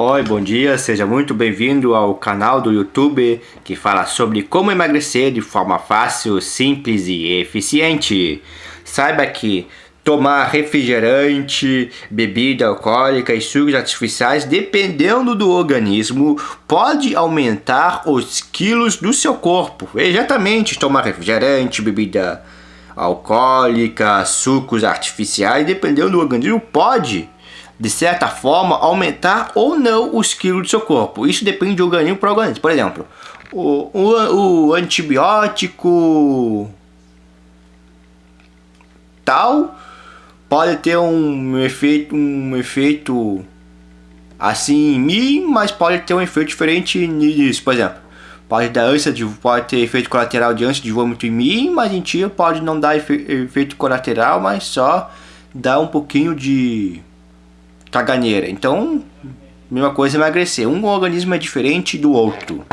Oi, bom dia, seja muito bem-vindo ao canal do YouTube que fala sobre como emagrecer de forma fácil, simples e eficiente. Saiba que tomar refrigerante, bebida alcoólica e sucos artificiais, dependendo do organismo, pode aumentar os quilos do seu corpo. Exatamente, tomar refrigerante, bebida alcoólica, sucos artificiais, dependendo do organismo, pode de certa forma, aumentar ou não os quilos do seu corpo. Isso depende de organismo para organismo. Por exemplo, o, o, o antibiótico tal pode ter um efeito, um efeito assim em mim, mas pode ter um efeito diferente nisso. Por exemplo, pode dar ânsia de, pode ter efeito colateral de ânsia de vômito em mim, mas em ti pode não dar efe, efeito colateral, mas só dar um pouquinho de caganeira. Então, mesma coisa emagrecer. Um organismo é diferente do outro.